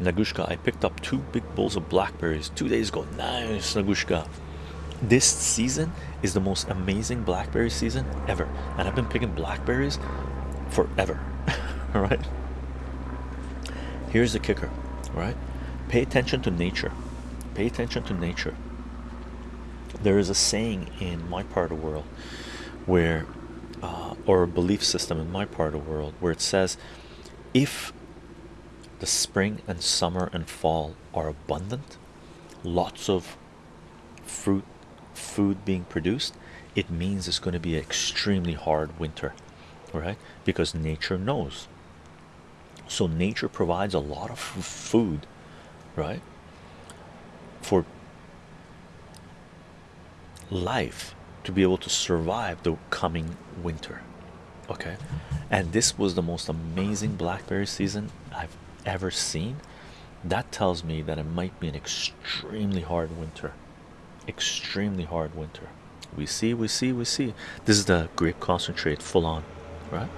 Nagushka, I picked up two big bowls of blackberries two days ago. Nice, Nagushka. This season is the most amazing blackberry season ever, and I've been picking blackberries forever. All right. Here's the kicker, right? Pay attention to nature. Pay attention to nature. There is a saying in my part of the world where, uh, or a belief system in my part of the world where it says, if the spring and summer and fall are abundant, lots of fruit, food being produced, it means it's going to be an extremely hard winter, right? Because nature knows. So nature provides a lot of food, right? For life to be able to survive the coming winter okay and this was the most amazing blackberry season i've ever seen that tells me that it might be an extremely hard winter. Extremely hard winter. We see we see we see. This is the grape concentrate full on right